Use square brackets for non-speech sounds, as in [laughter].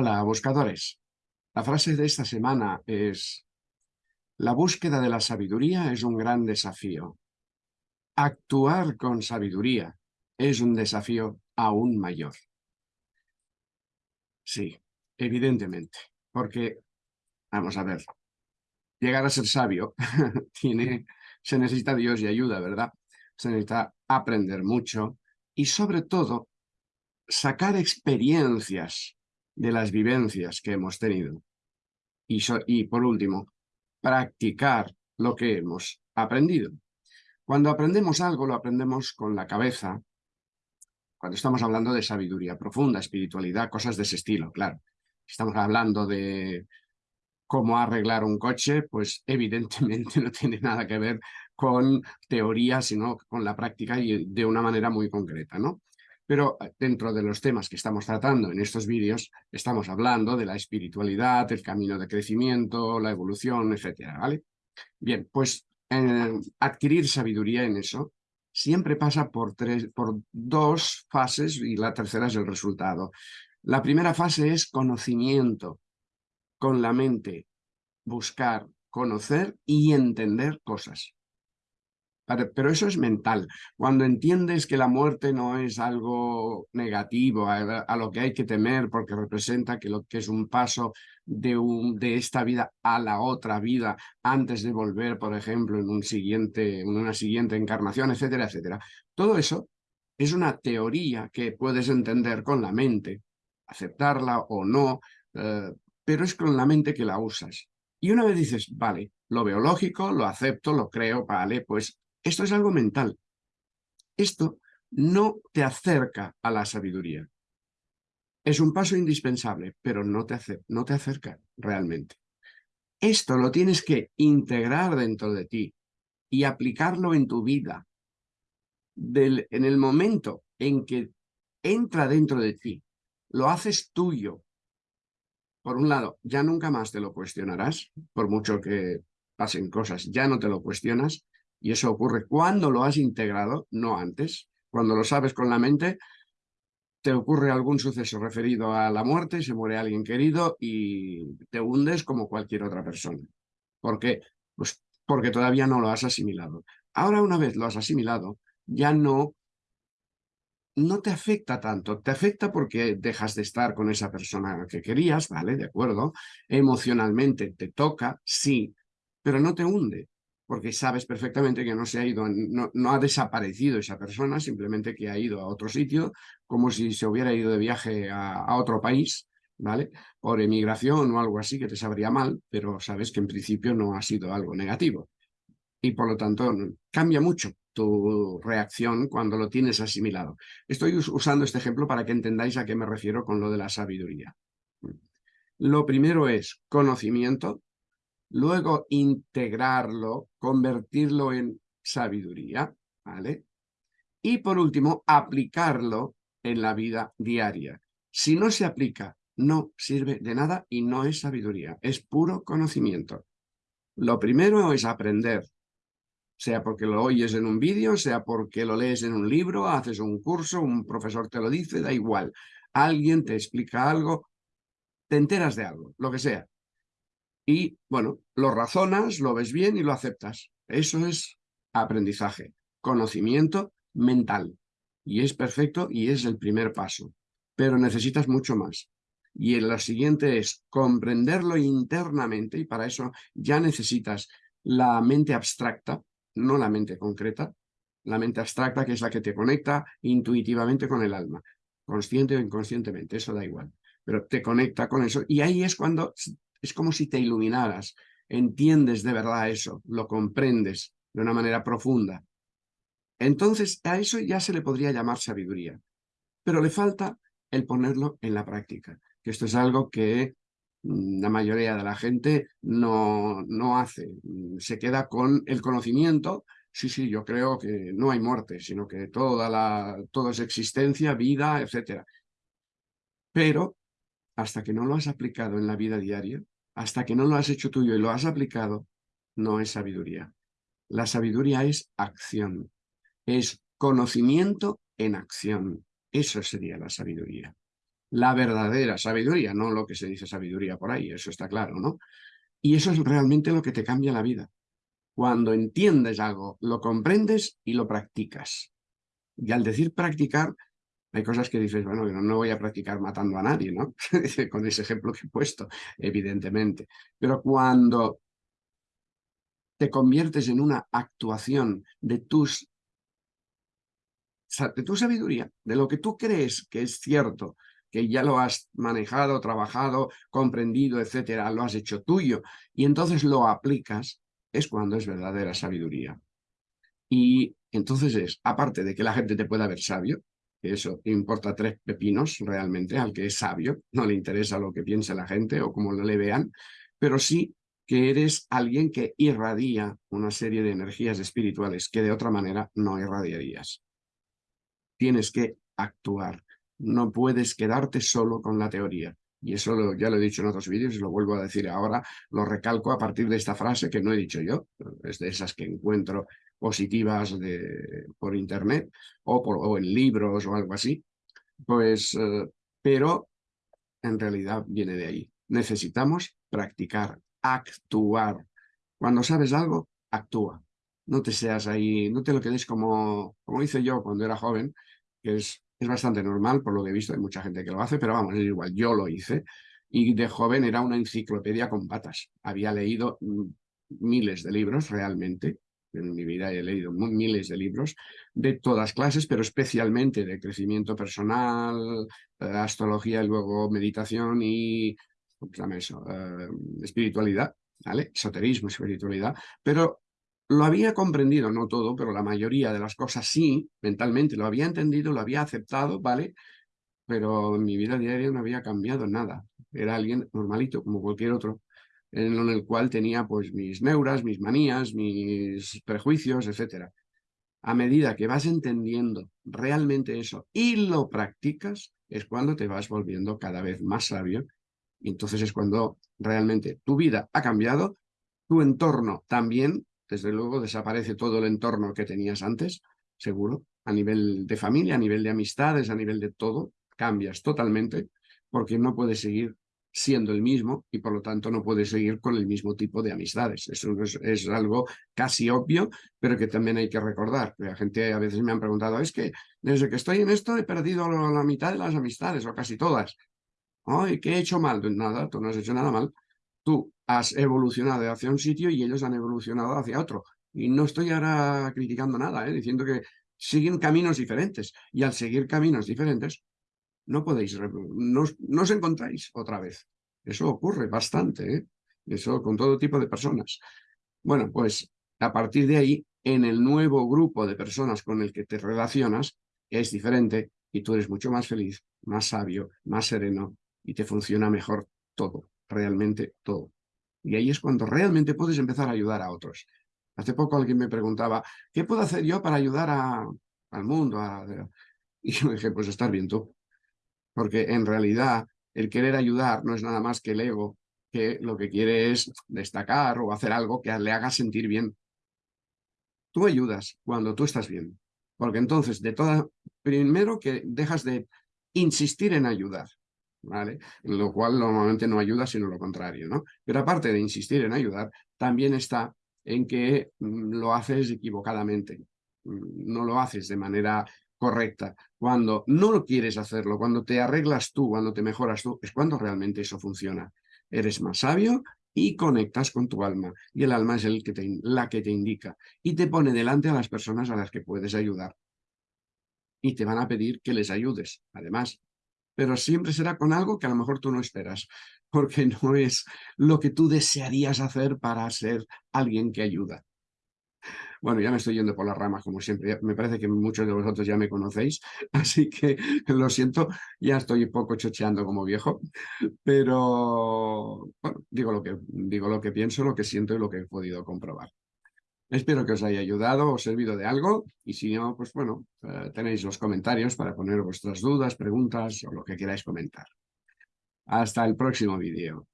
Hola, buscadores. La frase de esta semana es La búsqueda de la sabiduría es un gran desafío. Actuar con sabiduría es un desafío aún mayor. Sí, evidentemente, porque, vamos a ver, llegar a ser sabio [laughs] se necesita Dios y ayuda, ¿verdad? Se necesita aprender mucho y sobre todo sacar experiencias de las vivencias que hemos tenido. Y, por último, practicar lo que hemos aprendido. Cuando aprendemos algo, lo aprendemos con la cabeza, cuando estamos hablando de sabiduría profunda, espiritualidad, cosas de ese estilo, claro. Estamos hablando de cómo arreglar un coche, pues evidentemente [laughs] no tiene nada que ver con teoría, sino con la práctica y de una manera muy concreta, ¿no? Pero eh, dentro de los temas que estamos tratando en estos vídeos, estamos hablando de la espiritualidad, el camino de crecimiento, la evolución, etcétera, ¿vale? Bien, pues eh, adquirir sabiduría en eso siempre pasa por, tres, por dos fases y la tercera es el resultado. La primera fase es conocimiento, con la mente, buscar, conocer y entender cosas. Pero eso es mental. Cuando entiendes que la muerte no es algo negativo, a, lo que hay que temer porque representa que lo que es un paso de, de esta vida a la otra vida antes de volver, por ejemplo, en, un siguiente, en una siguiente encarnación, etcétera, etcétera. Todo eso es una teoría que puedes entender con la mente, aceptarla o no, eh, pero es con la mente que la usas. Y una vez dices, vale, lo veo lógico, lo acepto, lo creo, vale, pues esto es algo mental. Esto no te acerca a la sabiduría. Es un paso indispensable, pero no te, no te acerca realmente. Esto lo tienes que integrar dentro de ti y aplicarlo en tu vida. en el momento en que entra dentro de ti, lo haces tuyo. Por un lado, ya nunca más te lo cuestionarás, por mucho que pasen cosas, ya no te lo cuestionas, y eso ocurre cuando lo has integrado, no antes. Cuando lo sabes con la mente, te ocurre algún suceso referido a la muerte, se muere alguien querido y te hundes como cualquier otra persona. ¿Por qué? Pues porque todavía no lo has asimilado. Ahora una vez lo has asimilado, ya no, no te afecta tanto. Te afecta porque dejas de estar con esa persona que querías, ¿vale? De acuerdo. Emocionalmente te toca, sí, pero no te hunde porque sabes perfectamente que no se ha ido, no, ha desaparecido esa persona, simplemente que ha ido a otro sitio, como si se hubiera ido de viaje a, otro país, ¿vale? Por emigración o algo así que te sabría mal, pero sabes que en principio no ha sido algo negativo. Y por lo tanto cambia mucho tu reacción cuando lo tienes asimilado. Estoy usando este ejemplo para que entendáis a qué me refiero con lo de la sabiduría. Lo primero es conocimiento, luego integrarlo, convertirlo en sabiduría, ¿vale? Y por último, aplicarlo en la vida diaria. Si no se aplica, no sirve de nada y no es sabiduría, es puro conocimiento. Lo primero es aprender, sea porque lo oyes en un vídeo, sea porque lo lees en un libro, haces un curso, un profesor te lo dice, da igual. Alguien te explica algo, te enteras de algo, lo que sea y, bueno, lo razonas, lo ves bien y lo aceptas. Eso es aprendizaje, conocimiento mental. Y es perfecto y es el primer paso. Pero necesitas mucho más. Y lo siguiente es comprenderlo internamente y para eso ya necesitas la mente abstracta, no la mente concreta, la mente abstracta que es la que te conecta intuitivamente con el alma, consciente o inconscientemente, eso da igual, pero te conecta con eso y ahí es cuando es como si te iluminaras, entiendes de verdad eso, lo comprendes de una manera profunda. Entonces a eso ya se le podría llamar sabiduría, pero le falta el ponerlo en la práctica, que esto es algo que la mayoría de la gente no, no hace, se queda con el conocimiento, sí, sí, yo creo que no hay muerte, sino que toda la, todo es existencia, vida, etc. Pero hasta que no lo has aplicado en la vida diaria, hasta que no lo has hecho tuyo y lo has aplicado, no es sabiduría. La sabiduría es acción, es conocimiento en acción. Eso sería la sabiduría. la verdadera sabiduría, no lo que se dice sabiduría por ahí, eso está claro, ¿no? Y eso es realmente lo que te cambia la vida. Cuando entiendes algo, lo comprendes y lo practicas. Y al decir practicar, hay cosas que dices, bueno, no, no voy a practicar matando a nadie, ¿no? [laughs] Con ese ejemplo que he puesto, evidentemente. Pero cuando te conviertes en una actuación de tus de tu sabiduría, de lo que tú crees que es cierto, que ya lo has manejado, trabajado, comprendido, etcétera, lo has hecho tuyo, y entonces lo aplicas, es cuando es verdadera sabiduría. Y entonces es, aparte de que la gente te pueda ver sabio, eso importa tres pepinos realmente, al que es sabio, no le interesa lo que piense la gente o cómo le vean, pero sí que eres alguien que irradia una serie de energías espirituales que de otra manera no irradiarías tienes que actuar. No puedes quedarte solo con la teoría. Y eso ya lo he dicho en otros vídeos y lo vuelvo a decir ahora, lo recalco a partir de esta frase que no he dicho yo, es de esas que encuentro positivas de, por internet o, en libros o algo así, pues, eh, pero en realidad viene de ahí. Necesitamos practicar, actuar. Cuando sabes algo, actúa no te seas ahí, no te lo quedes como, como hice yo cuando era joven, que es, es bastante normal por lo que he visto, hay mucha gente que lo hace, pero vamos, es igual, yo lo hice, y de joven era una enciclopedia con patas. Había leído mm, miles de libros realmente, en mi vida he leído miles de libros de todas clases, pero especialmente de crecimiento personal, eh, astrología y luego meditación y ¿cómo se llama eso? Eh, espiritualidad, ¿vale? Esoterismo, espiritualidad, pero lo había comprendido, no todo, pero la mayoría de las cosas sí, mentalmente, lo había entendido, lo había aceptado, ¿vale? Pero en mi vida diaria no había cambiado nada. Era alguien normalito, como cualquier otro, en el cual tenía pues mis neuras, mis manías, mis prejuicios, etc. A medida que vas entendiendo realmente eso y lo practicas, es cuando te vas volviendo cada vez más sabio. Y entonces es cuando realmente tu vida ha cambiado, tu entorno también, desde luego desaparece todo el entorno que tenías antes, seguro, a nivel de familia, a nivel de amistades, a nivel de todo, cambias totalmente porque no puedes seguir siendo el mismo y por lo tanto no puedes seguir con el mismo tipo de amistades. Eso es, algo casi obvio, pero que también hay que recordar. La gente a veces me han preguntado, es que desde que estoy en esto he perdido la mitad de las amistades o casi todas. Ay, ¿qué he hecho mal? Nada, tú no has hecho nada mal. Tú has evolucionado hacia un sitio y ellos han evolucionado hacia otro. Y no estoy ahora criticando nada, ¿eh? diciendo que siguen caminos diferentes. Y al seguir caminos diferentes, no podéis, no, no os encontráis otra vez. Eso ocurre bastante, ¿eh? eso con todo tipo de personas. Bueno, pues a partir de ahí, en el nuevo grupo de personas con el que te relacionas, es diferente y tú eres mucho más feliz, más sabio, más sereno y te funciona mejor todo, realmente todo. Y ahí es cuando realmente puedes empezar a ayudar a otros. Hace poco alguien me preguntaba, ¿qué puedo hacer yo para ayudar al mundo? Y yo dije, pues estar bien tú. Porque en realidad el querer ayudar no es nada más que el ego, que lo que quiere es destacar o hacer algo que le haga sentir bien. Tú ayudas cuando tú estás bien. Porque entonces, de toda, primero que dejas de insistir en ayudar. Lo cual normalmente no ayuda, sino lo contrario, ¿no? Pero aparte de insistir en ayudar, también está en que mm, lo haces equivocadamente, mm, no lo haces de manera correcta. Cuando no lo quieres hacerlo, cuando te arreglas tú, cuando te mejoras tú, es cuando realmente eso funciona. Eres más sabio y conectas con tu alma. Y el alma es el que te, la que te indica y te pone delante a las personas a las que puedes ayudar. Y te van a pedir que les ayudes. Además, pero siempre será con algo que a lo mejor tú no esperas, porque [laughs] no es lo que tú desearías hacer para ser alguien que ayuda. Bueno, ya me estoy yendo por las ramas, como siempre. Me parece que muchos de vosotros ya me conocéis, [laughs] así que lo siento, ya estoy un poco chocheando como viejo, pero bueno, digo lo que, digo lo que pienso, lo que siento y lo que he podido comprobar. Espero que os haya ayudado o servido de algo y si no, pues bueno, eh, tenéis los comentarios para poner vuestras dudas, preguntas o lo que queráis comentar. Hasta el próximo vídeo.